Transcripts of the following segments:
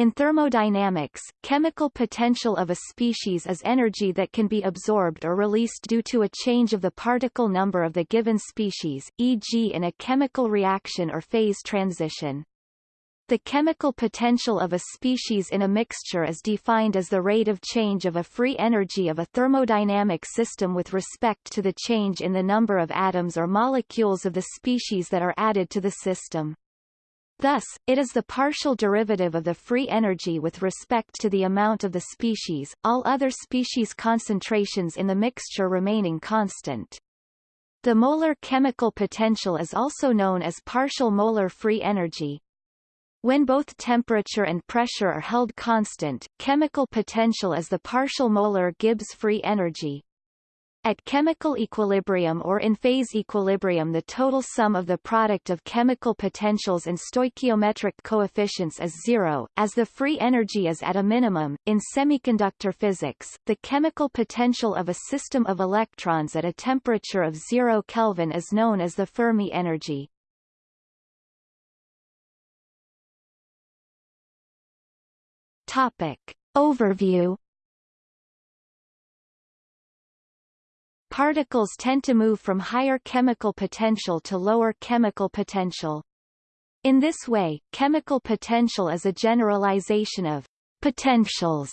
In thermodynamics, chemical potential of a species is energy that can be absorbed or released due to a change of the particle number of the given species, e.g. in a chemical reaction or phase transition. The chemical potential of a species in a mixture is defined as the rate of change of a free energy of a thermodynamic system with respect to the change in the number of atoms or molecules of the species that are added to the system. Thus, it is the partial derivative of the free energy with respect to the amount of the species, all other species concentrations in the mixture remaining constant. The molar chemical potential is also known as partial molar free energy. When both temperature and pressure are held constant, chemical potential is the partial molar Gibbs free energy. At chemical equilibrium or in phase equilibrium the total sum of the product of chemical potentials and stoichiometric coefficients is zero, as the free energy is at a minimum. In semiconductor physics, the chemical potential of a system of electrons at a temperature of zero Kelvin is known as the Fermi energy. Topic. Overview Particles tend to move from higher chemical potential to lower chemical potential. In this way, chemical potential is a generalization of potentials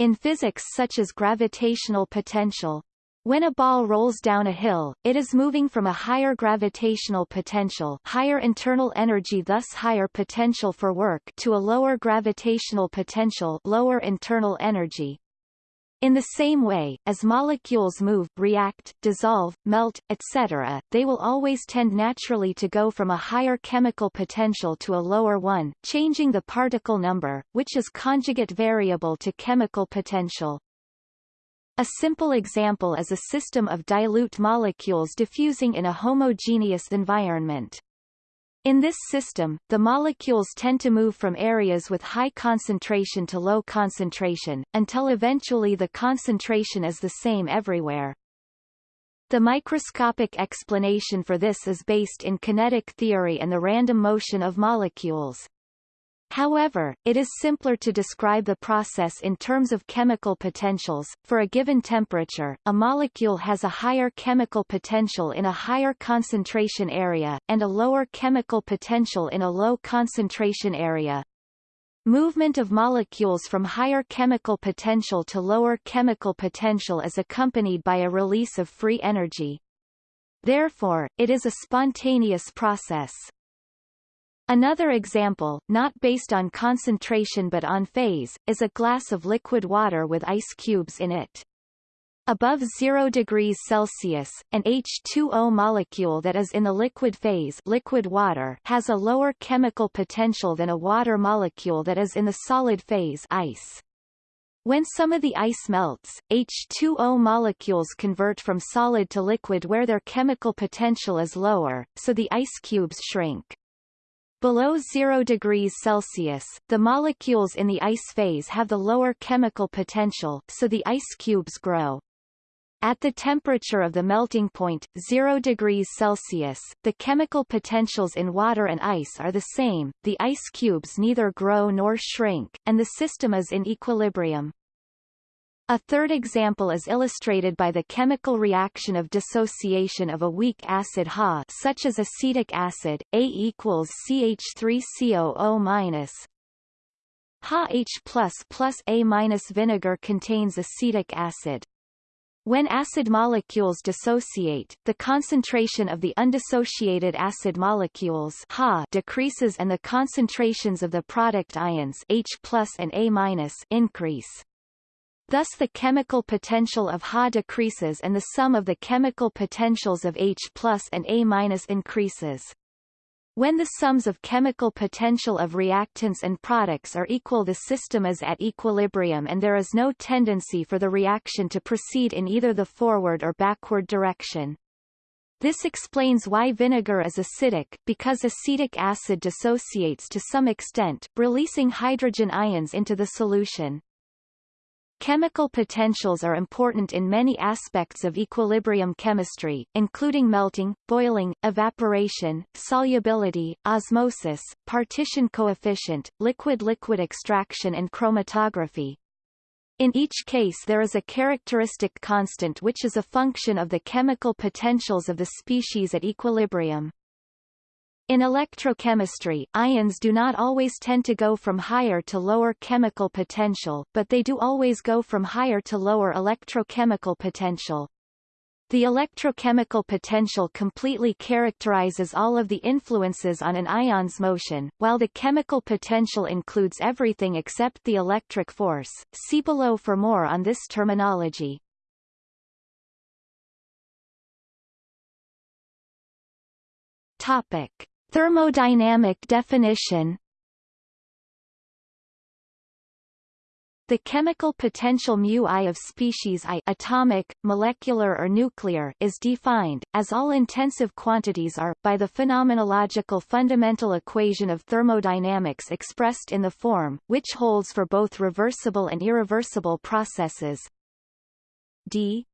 in physics such as gravitational potential. When a ball rolls down a hill, it is moving from a higher gravitational potential higher internal energy thus higher potential for work to a lower gravitational potential lower internal energy. In the same way, as molecules move, react, dissolve, melt, etc., they will always tend naturally to go from a higher chemical potential to a lower one, changing the particle number, which is conjugate variable to chemical potential. A simple example is a system of dilute molecules diffusing in a homogeneous environment. In this system, the molecules tend to move from areas with high concentration to low concentration, until eventually the concentration is the same everywhere. The microscopic explanation for this is based in kinetic theory and the random motion of molecules. However, it is simpler to describe the process in terms of chemical potentials. For a given temperature, a molecule has a higher chemical potential in a higher concentration area, and a lower chemical potential in a low concentration area. Movement of molecules from higher chemical potential to lower chemical potential is accompanied by a release of free energy. Therefore, it is a spontaneous process. Another example, not based on concentration but on phase, is a glass of liquid water with ice cubes in it. Above 0 degrees Celsius, an H2O molecule that is in the liquid phase liquid water has a lower chemical potential than a water molecule that is in the solid phase ice. When some of the ice melts, H2O molecules convert from solid to liquid where their chemical potential is lower, so the ice cubes shrink. Below 0 degrees Celsius, the molecules in the ice phase have the lower chemical potential, so the ice cubes grow. At the temperature of the melting point, 0 degrees Celsius, the chemical potentials in water and ice are the same, the ice cubes neither grow nor shrink, and the system is in equilibrium. A third example is illustrated by the chemical reaction of dissociation of a weak acid Ha such as acetic acid, A equals CH3COO minus Ha H plus plus A minus vinegar contains acetic acid. When acid molecules dissociate, the concentration of the undissociated acid molecules Ha decreases and the concentrations of the product ions H plus and A minus increase. Thus the chemical potential of Ha decreases and the sum of the chemical potentials of H plus and A minus increases. When the sums of chemical potential of reactants and products are equal the system is at equilibrium and there is no tendency for the reaction to proceed in either the forward or backward direction. This explains why vinegar is acidic, because acetic acid dissociates to some extent, releasing hydrogen ions into the solution. Chemical potentials are important in many aspects of equilibrium chemistry, including melting, boiling, evaporation, solubility, osmosis, partition coefficient, liquid-liquid extraction and chromatography. In each case there is a characteristic constant which is a function of the chemical potentials of the species at equilibrium. In electrochemistry, ions do not always tend to go from higher to lower chemical potential, but they do always go from higher to lower electrochemical potential. The electrochemical potential completely characterizes all of the influences on an ion's motion, while the chemical potential includes everything except the electric force. See below for more on this terminology. Topic. Thermodynamic definition. The chemical potential mu I of species I atomic, molecular or nuclear is defined, as all intensive quantities are, by the phenomenological fundamental equation of thermodynamics expressed in the form, which holds for both reversible and irreversible processes. D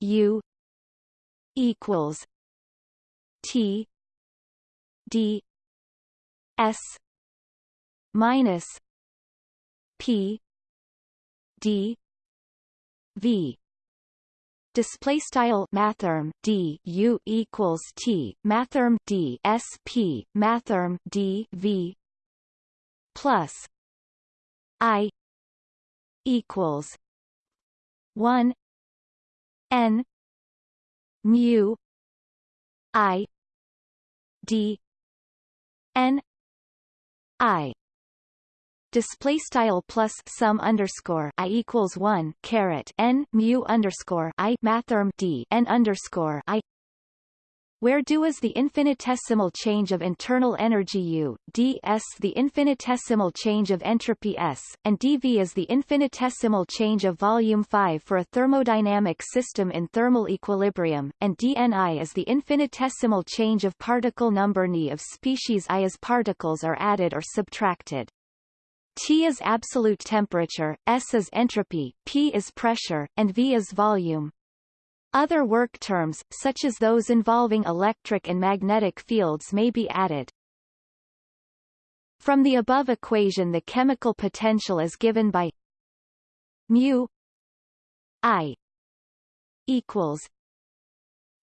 u equals t d s minus p d v. Display style mathrm d u equals t mathrm d s p mathrm d v plus i equals 1 n mu i d n i display style plus sum underscore i equals one caret n mu underscore i mathrm d n underscore i where du is the infinitesimal change of internal energy U, ds the infinitesimal change of entropy S, and dV is the infinitesimal change of volume 5 for a thermodynamic system in thermal equilibrium, and dNi is the infinitesimal change of particle number Ni of species I as particles are added or subtracted. T is absolute temperature, S is entropy, P is pressure, and V is volume. Other work terms, such as those involving electric and magnetic fields may be added. From the above equation the chemical potential is given by mu I equals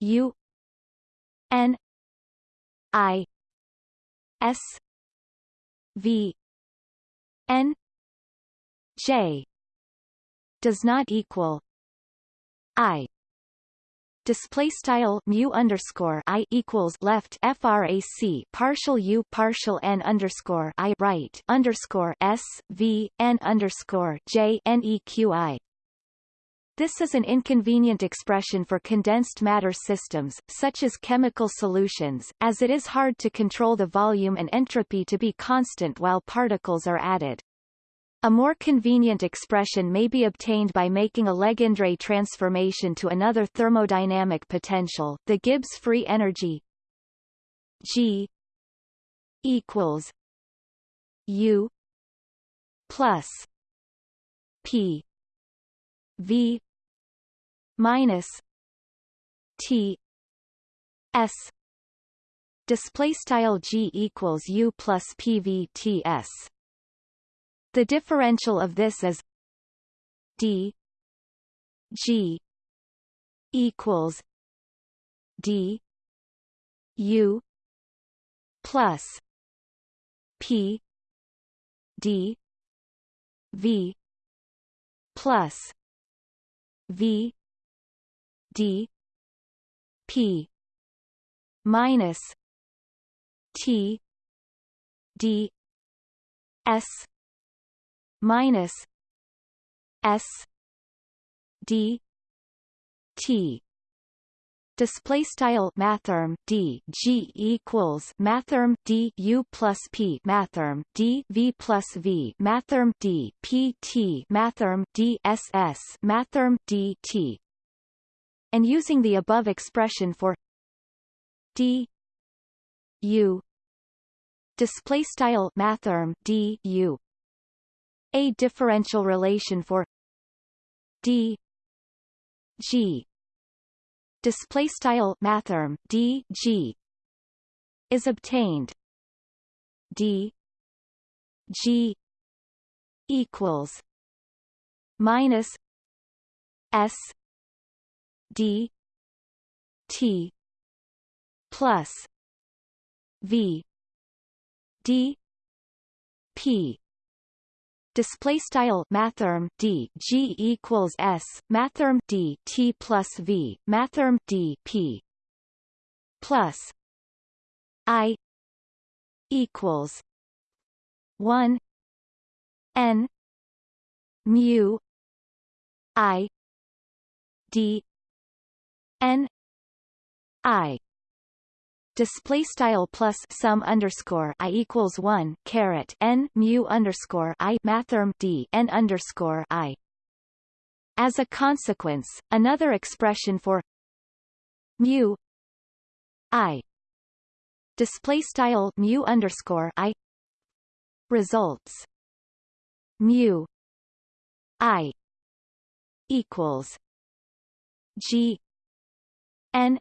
U N I S V N J does not equal I display style mu underscore i equals left frac partial u partial n underscore i right underscore s v n underscore j n e q i. This is an inconvenient expression for condensed matter systems, such as chemical solutions, as it is hard to control the volume and entropy to be constant while particles are added. A more convenient expression may be obtained by making a Legendre transformation to another thermodynamic potential, the Gibbs free energy G equals U plus P V minus T S. Display style G equals U plus PVTS the differential of this is d g equals d u plus p d v plus v d p minus t d s minus S D T. Display style mathrm d g equals mathrm d u plus p mathrm d v plus v mathrm d p t mathrm d s s mathrm d t. And using the above expression for d u. Display style mathrm d u a differential relation for d g. Display style mathrm d g. Is obtained. D g equals minus s d t plus v d p display style mathrm d g equals s mathrm d t plus v mathrm d p plus i equals 1 n mu i d n i display style plus sum underscore i equals one caret n mu underscore i mathrm d n underscore i. As a consequence, another expression for mu i display style mu underscore i results mu i equals g n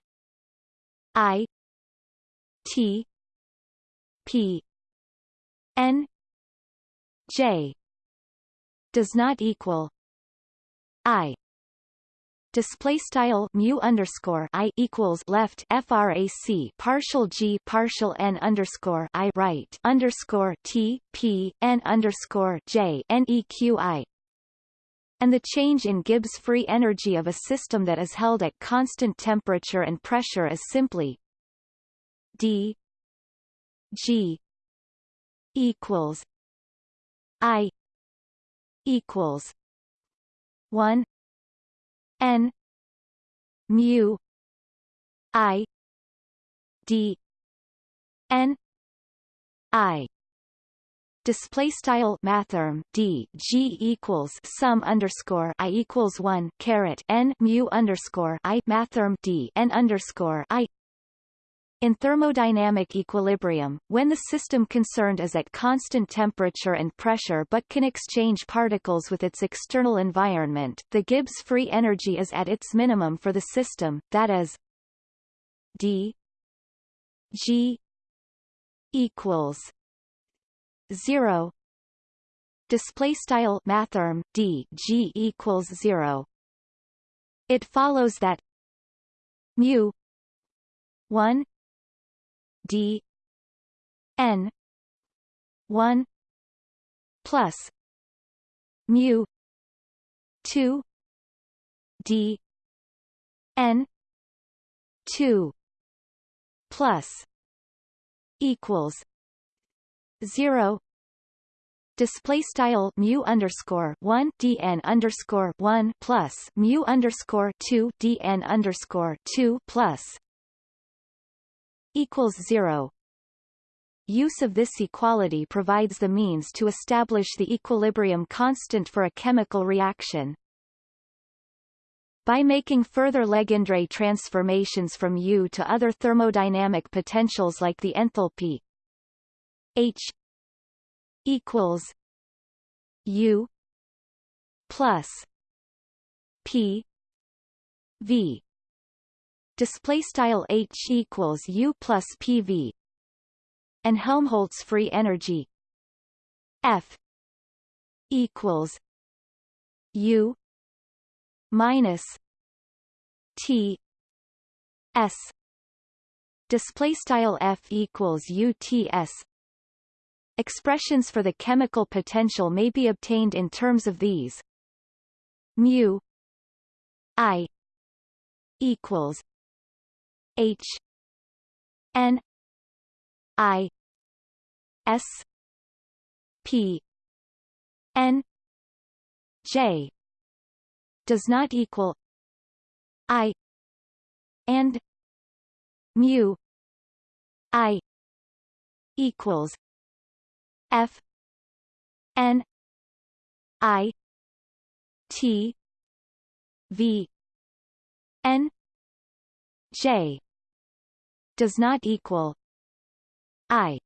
i T P N J does not equal I. Display style mu underscore i equals left frac partial g partial n underscore i right underscore t p n underscore j n e q i. And the change in Gibbs free energy of a system that is held at constant temperature and pressure is simply d g equals i equals 1 n mu i d n i. Display style mathrm d g equals sum underscore i equals one caret n mu underscore i mathrm d n underscore i in thermodynamic equilibrium, when the system concerned is at constant temperature and pressure but can exchange particles with its external environment, the Gibbs free energy is at its minimum for the system, that is d g equals 0 display style mathrm d g equals 0 it follows that mu 1 d n 1 plus mu 2 d n 2 plus equals 0 display style mu underscore one dn underscore one plus mu underscore two dn underscore two plus equals zero. Use of this equality provides the means to establish the equilibrium constant for a chemical reaction. By making further Legendre transformations from U to other thermodynamic potentials like the enthalpy H equals U plus P V display style H equals U plus PV and Helmholtz free energy. F equals U minus T S. Display style F equals UTS Expressions for the chemical potential may be obtained in terms of these. Mu I equals H N I S P N J does not equal I and mu I equals F N I T V N J does not equal I.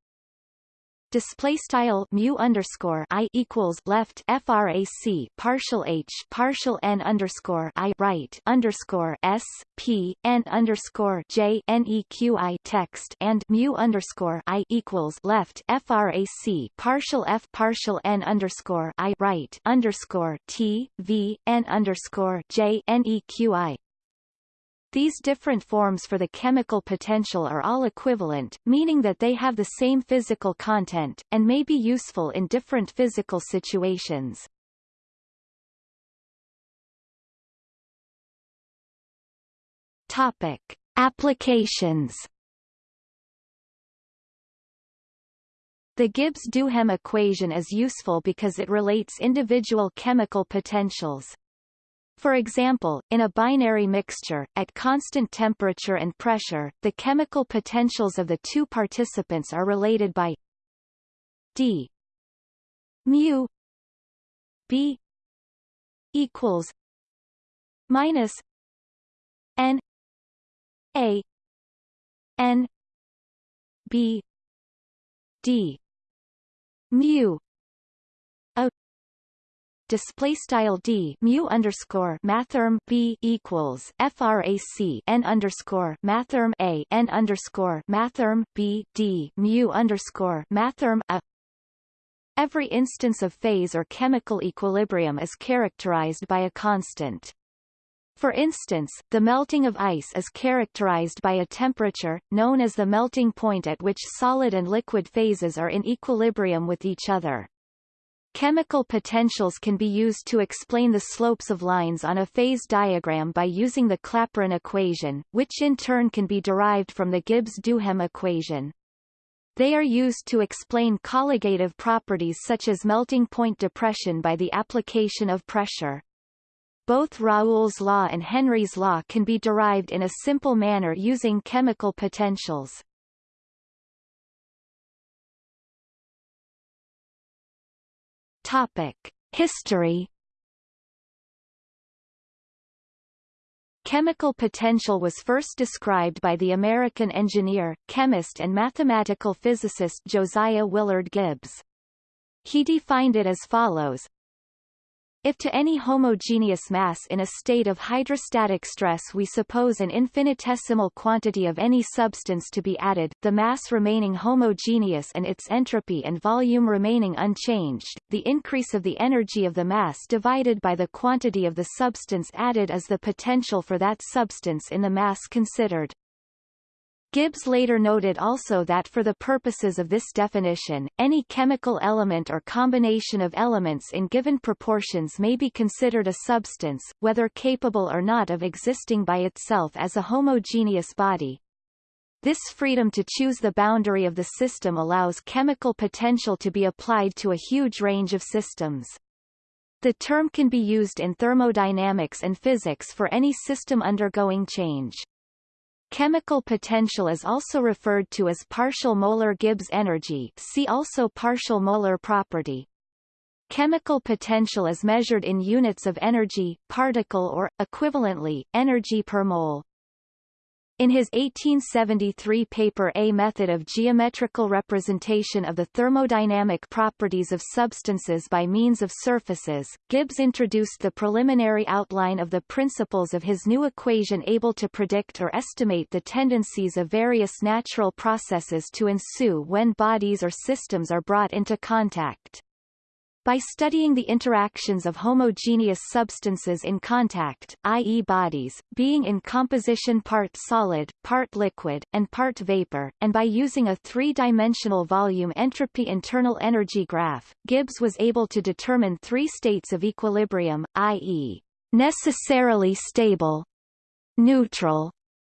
Display style mu underscore i equals left frac partial h partial n underscore i right underscore s p n underscore j neqi text and mu underscore i equals left frac partial f partial n underscore i right underscore t v n underscore j neqi these different forms for the chemical potential are all equivalent, meaning that they have the same physical content, and may be useful in different physical situations. Topic. Applications The Gibbs-Duhem equation is useful because it relates individual chemical potentials. For example, in a binary mixture, at constant temperature and pressure, the chemical potentials of the two participants are related by d mu b equals minus n a n b d mu display style d mu underscore mathrm b equals frac n underscore mathrm a n underscore mathrm b d mu underscore mathrm a. Every instance of phase or chemical equilibrium is characterized by a constant. For instance, the melting of ice is characterized by a temperature, known as the melting point at which solid and liquid phases are in equilibrium with each other. Chemical potentials can be used to explain the slopes of lines on a phase diagram by using the Clapeyron equation, which in turn can be derived from the Gibbs-Duhem equation. They are used to explain colligative properties such as melting point depression by the application of pressure. Both Raoult's law and Henry's law can be derived in a simple manner using chemical potentials. Topic: History Chemical potential was first described by the American engineer, chemist and mathematical physicist Josiah Willard Gibbs. He defined it as follows if to any homogeneous mass in a state of hydrostatic stress we suppose an infinitesimal quantity of any substance to be added, the mass remaining homogeneous and its entropy and volume remaining unchanged, the increase of the energy of the mass divided by the quantity of the substance added is the potential for that substance in the mass considered. Gibbs later noted also that for the purposes of this definition, any chemical element or combination of elements in given proportions may be considered a substance, whether capable or not of existing by itself as a homogeneous body. This freedom to choose the boundary of the system allows chemical potential to be applied to a huge range of systems. The term can be used in thermodynamics and physics for any system undergoing change. Chemical potential is also referred to as partial molar Gibbs energy see also partial molar property. Chemical potential is measured in units of energy, particle or, equivalently, energy per mole. In his 1873 paper A Method of Geometrical Representation of the Thermodynamic Properties of Substances by Means of Surfaces, Gibbs introduced the preliminary outline of the principles of his new equation able to predict or estimate the tendencies of various natural processes to ensue when bodies or systems are brought into contact. By studying the interactions of homogeneous substances in contact, i.e. bodies, being in composition part solid, part liquid, and part vapor, and by using a three-dimensional volume entropy internal energy graph, Gibbs was able to determine three states of equilibrium, i.e. necessarily stable, neutral,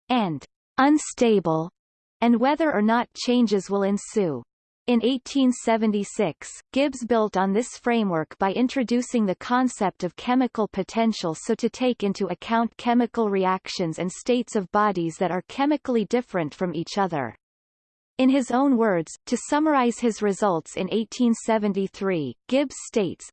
and unstable, and whether or not changes will ensue. In 1876, Gibbs built on this framework by introducing the concept of chemical potential so to take into account chemical reactions and states of bodies that are chemically different from each other. In his own words, to summarize his results in 1873, Gibbs states,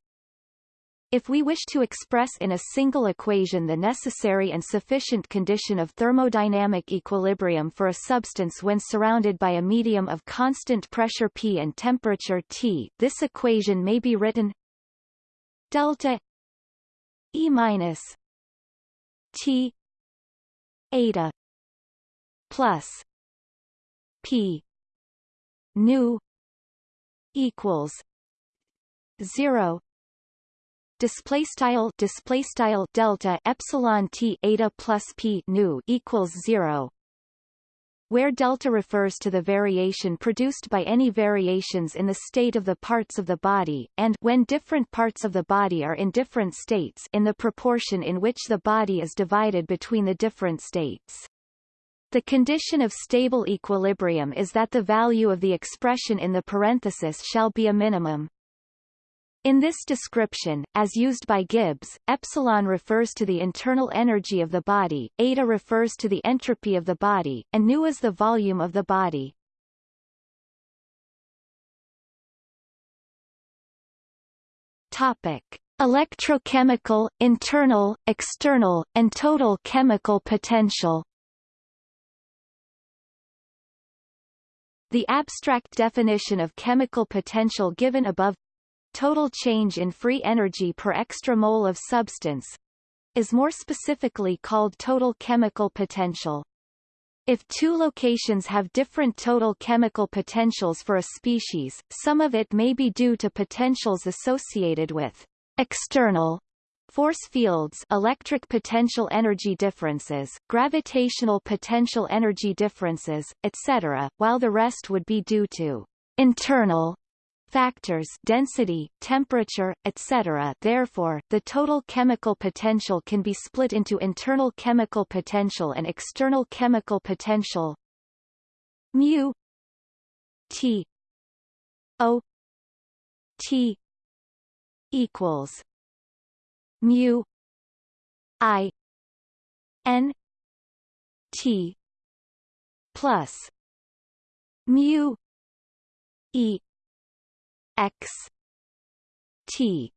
If we wish to express in a single equation the necessary and sufficient condition of thermodynamic equilibrium for a substance when surrounded by a medium of constant pressure P and temperature T, this equation may be written delta E minus T eta plus P nu equals zero display style display style delta epsilon t eta plus p nu equals 0 where delta refers to the variation produced by any variations in the state of the parts of the body, and when different parts of the body are in different states in the proportion in which the body is divided between the different states. The condition of stable equilibrium is that the value of the expression in the parenthesis shall be a minimum. In this description, as used by Gibbs, epsilon refers to the internal energy of the body, eta refers to the entropy of the body, and nu is the volume of the body. Topic: Electrochemical, internal, external, and total chemical potential. The abstract definition of chemical potential given above total change in free energy per extra mole of substance is more specifically called total chemical potential. If two locations have different total chemical potentials for a species, some of it may be due to potentials associated with external force fields electric potential energy differences, gravitational potential energy differences, etc., while the rest would be due to internal factors density, temperature, etc. Therefore, the total chemical potential can be split into internal chemical potential and external chemical potential mu T O T equals mu I N T plus mu E x t.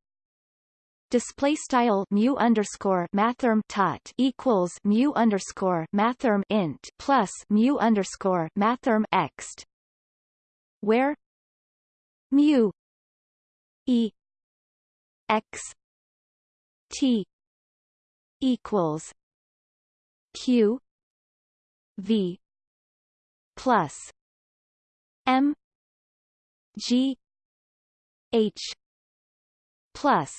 Display style mu underscore mathrm tot equals mu underscore mathrm int plus mu underscore mathrm x where mu e x t equals q v plus m g H plus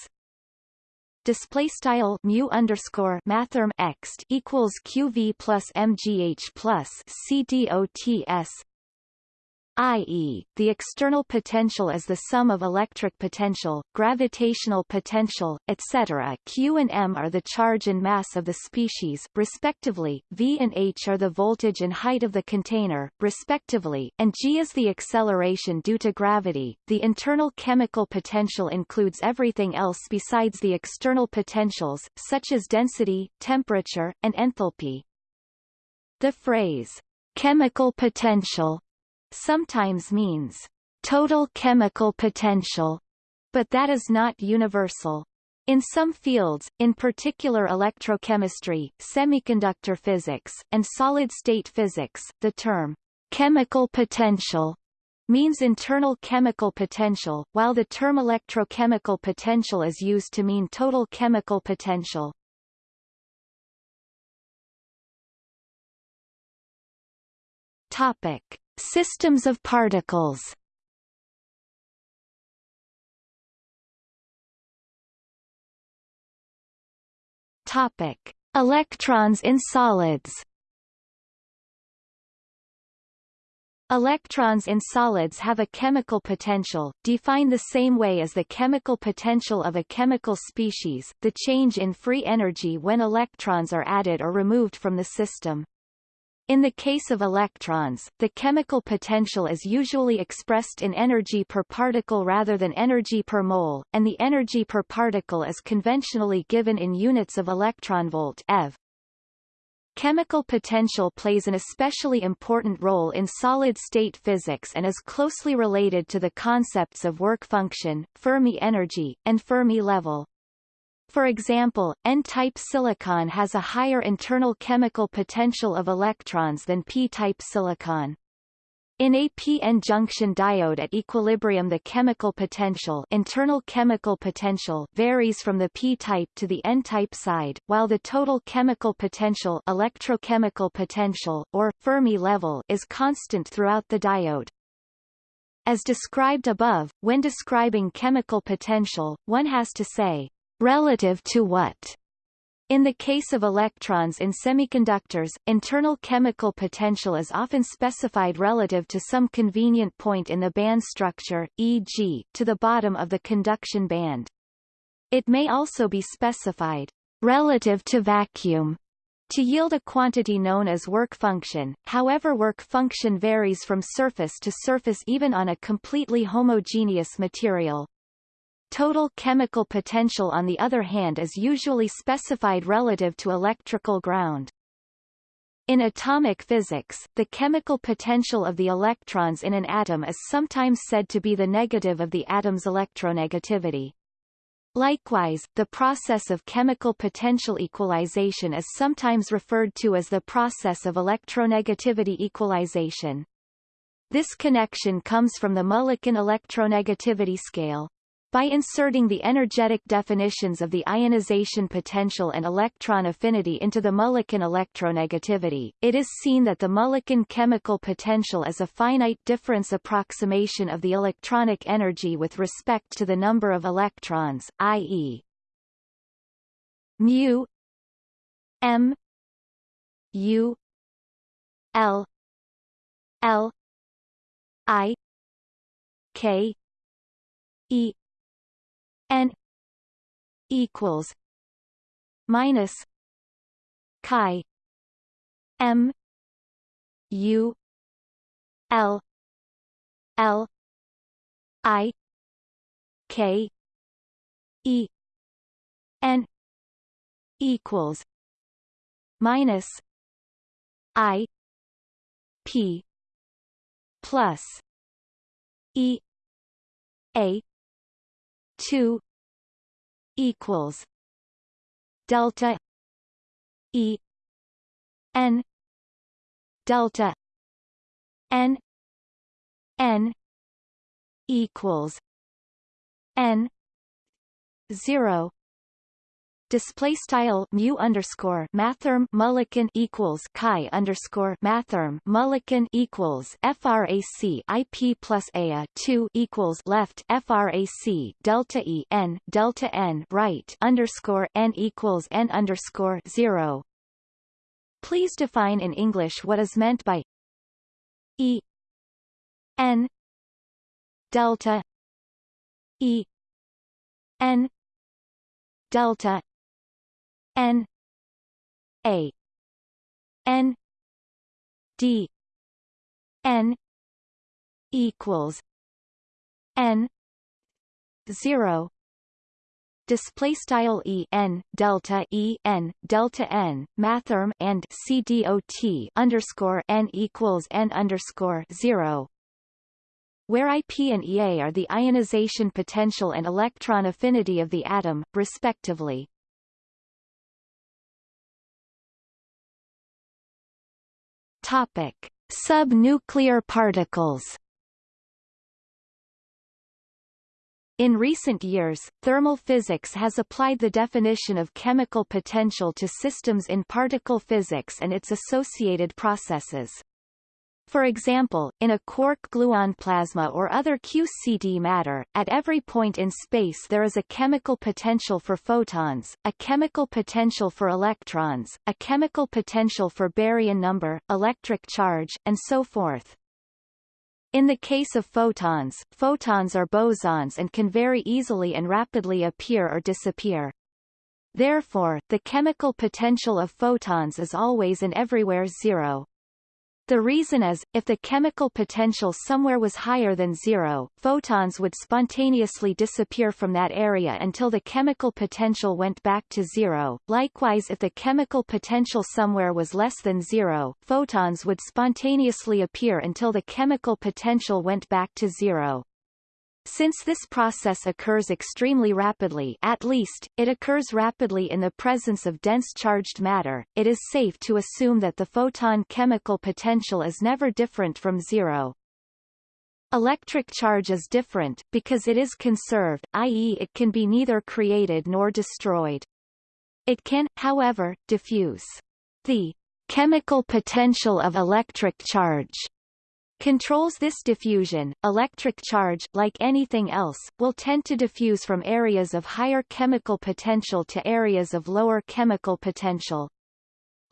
display style mu underscore mathrm x equals qv plus mgh plus cdots i.e., the external potential is the sum of electric potential, gravitational potential, etc. Q and m are the charge and mass of the species, respectively, v and h are the voltage and height of the container, respectively, and g is the acceleration due to gravity. The internal chemical potential includes everything else besides the external potentials, such as density, temperature, and enthalpy. The phrase, chemical potential sometimes means total chemical potential, but that is not universal. In some fields, in particular electrochemistry, semiconductor physics, and solid-state physics, the term chemical potential means internal chemical potential, while the term electrochemical potential is used to mean total chemical potential. Topic: Systems of particles Topic: Electrons in solids. Electrons in solids have a chemical potential, defined the same way as the chemical potential of a chemical species, the change in free energy when electrons are added or removed from the system. In the case of electrons, the chemical potential is usually expressed in energy per particle rather than energy per mole, and the energy per particle is conventionally given in units of electronvolt eV. Chemical potential plays an especially important role in solid-state physics and is closely related to the concepts of work function, Fermi energy, and Fermi level. For example, N-type silicon has a higher internal chemical potential of electrons than P-type silicon. In a p-n junction diode at equilibrium the chemical potential internal chemical potential varies from the p-type to the n-type side, while the total chemical potential electrochemical potential, or, Fermi level is constant throughout the diode. As described above, when describing chemical potential, one has to say, relative to what? In the case of electrons in semiconductors, internal chemical potential is often specified relative to some convenient point in the band structure, e.g., to the bottom of the conduction band. It may also be specified relative to vacuum to yield a quantity known as work function, however work function varies from surface to surface even on a completely homogeneous material. Total chemical potential on the other hand is usually specified relative to electrical ground. In atomic physics, the chemical potential of the electrons in an atom is sometimes said to be the negative of the atom's electronegativity. Likewise, the process of chemical potential equalization is sometimes referred to as the process of electronegativity equalization. This connection comes from the Mulliken electronegativity scale. By inserting the energetic definitions of the ionization potential and electron affinity into the Mulliken electronegativity, it is seen that the Mulliken chemical potential is a finite difference approximation of the electronic energy with respect to the number of electrons, i.e. mu m u l l i k e n equals minus chi m u l l i k e n equals minus i p plus e a 2 equals delta e n delta n n equals n 0 display style mu underscore mathrm mulliken equals chi underscore mathrm mulliken equals frac ip plus a 2 equals left frac delta e n delta n right underscore n equals n underscore 0 please define in english what is meant by e n delta e n delta N A N D N equals N zero display style e n delta e n delta n mathrm and c dot underscore n equals n underscore zero where IP and EA are the ionization potential and electron affinity of the atom, respectively. Topic: Subnuclear particles. In recent years, thermal physics has applied the definition of chemical potential to systems in particle physics and its associated processes. For example, in a quark-gluon plasma or other QCD matter, at every point in space there is a chemical potential for photons, a chemical potential for electrons, a chemical potential for baryon number, electric charge, and so forth. In the case of photons, photons are bosons and can very easily and rapidly appear or disappear. Therefore, the chemical potential of photons is always and everywhere zero. The reason is, if the chemical potential somewhere was higher than zero, photons would spontaneously disappear from that area until the chemical potential went back to zero. Likewise if the chemical potential somewhere was less than zero, photons would spontaneously appear until the chemical potential went back to zero. Since this process occurs extremely rapidly at least, it occurs rapidly in the presence of dense charged matter, it is safe to assume that the photon chemical potential is never different from zero. Electric charge is different, because it is conserved, i.e. it can be neither created nor destroyed. It can, however, diffuse. The chemical potential of electric charge controls this diffusion. Electric charge, like anything else, will tend to diffuse from areas of higher chemical potential to areas of lower chemical potential.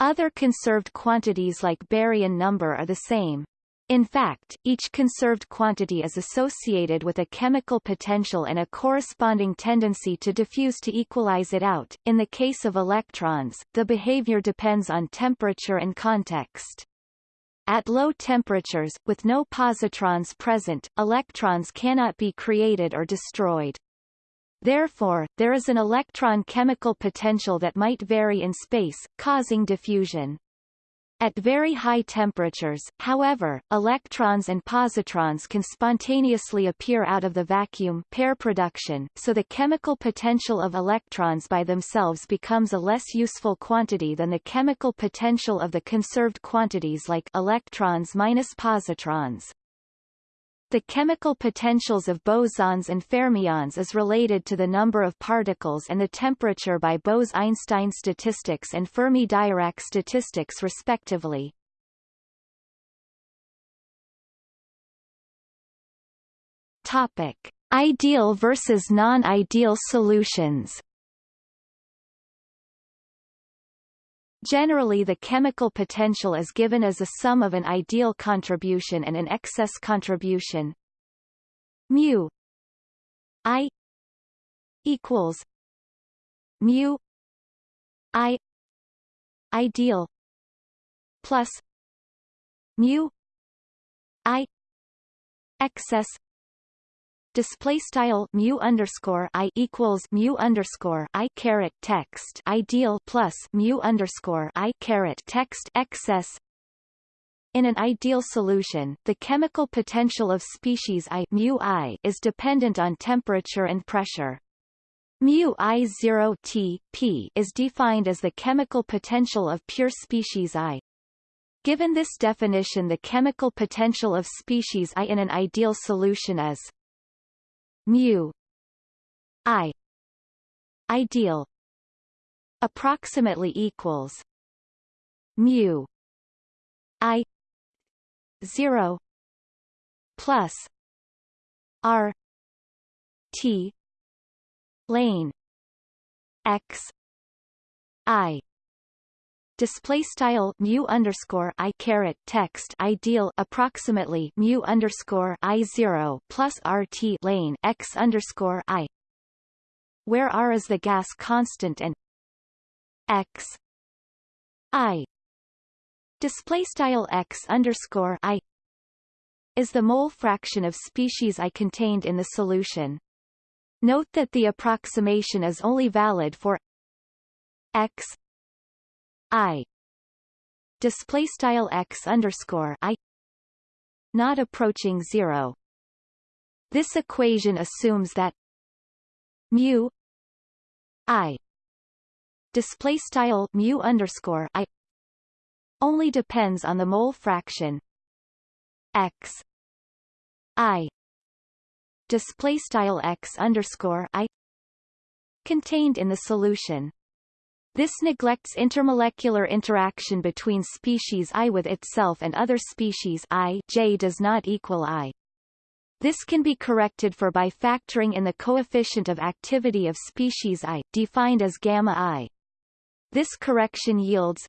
Other conserved quantities like baryon number are the same. In fact, each conserved quantity is associated with a chemical potential and a corresponding tendency to diffuse to equalize it out. In the case of electrons, the behavior depends on temperature and context. At low temperatures, with no positrons present, electrons cannot be created or destroyed. Therefore, there is an electron chemical potential that might vary in space, causing diffusion. At very high temperatures, however, electrons and positrons can spontaneously appear out of the vacuum pair production, so the chemical potential of electrons by themselves becomes a less useful quantity than the chemical potential of the conserved quantities like electrons minus positrons. The chemical potentials of bosons and fermions is related to the number of particles and the temperature by Bose-Einstein statistics and Fermi-Dirac statistics respectively. Topic: Ideal versus non-ideal solutions. Generally the chemical potential is given as a sum of an ideal contribution and an excess contribution. Mu i equals mu i ideal plus mu i excess display style mu underscore i equals mu underscore i caret text ideal plus mu underscore i caret text excess in an ideal solution, the chemical potential of species I, mu I is dependent on temperature and pressure. Mu I 0 T, P is defined as the chemical potential of pure species I. Given this definition the chemical potential of species I in an ideal solution is mu i ideal approximately equals mu i 0 plus r t lane x i display style mu underscore i caret text ideal approximately mu underscore i zero plus rt lane x underscore i, where r is the gas constant and x i display style x underscore i is the mole fraction of species I contained in the solution. Note that the approximation is only valid for x I. Display style x underscore I. Not approaching zero. This equation assumes that mu I. Display style mu underscore I. Only depends on the mole fraction x I. Display style x underscore I. Contained in the solution. This neglects intermolecular interaction between species I with itself and other species I J does not equal I. This can be corrected for by factoring in the coefficient of activity of species I, defined as gamma I. This correction yields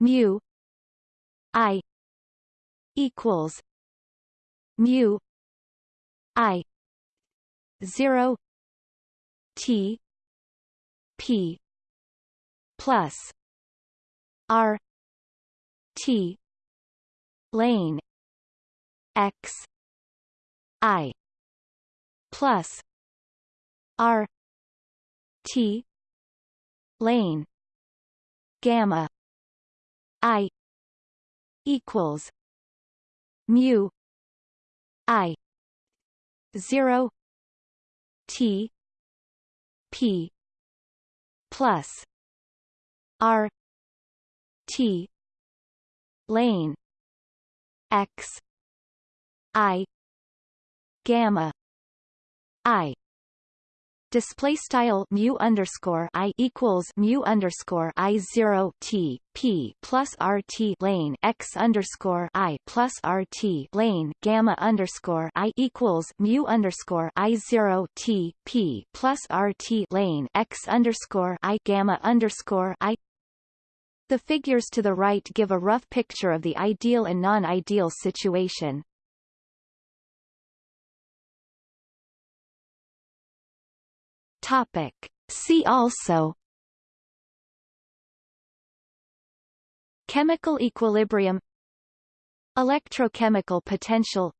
mu I equals mu I zero T P plus R T lane X I plus R T lane gamma I equals mu I zero T P plus R T lane X I gamma I. Display style mu underscore i equals mu underscore i zero t p plus rt lane x underscore i plus rt lane gamma underscore i equals mu underscore i zero t p plus rt lane x underscore i gamma underscore i the figures to the right give a rough picture of the ideal and non-ideal situation. Topic. See also Chemical equilibrium Electrochemical potential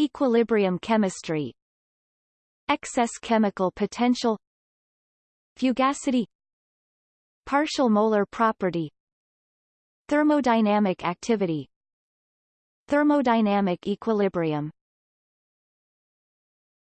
Equilibrium chemistry Excess chemical potential Fugacity Partial molar property. Thermodynamic activity. Thermodynamic equilibrium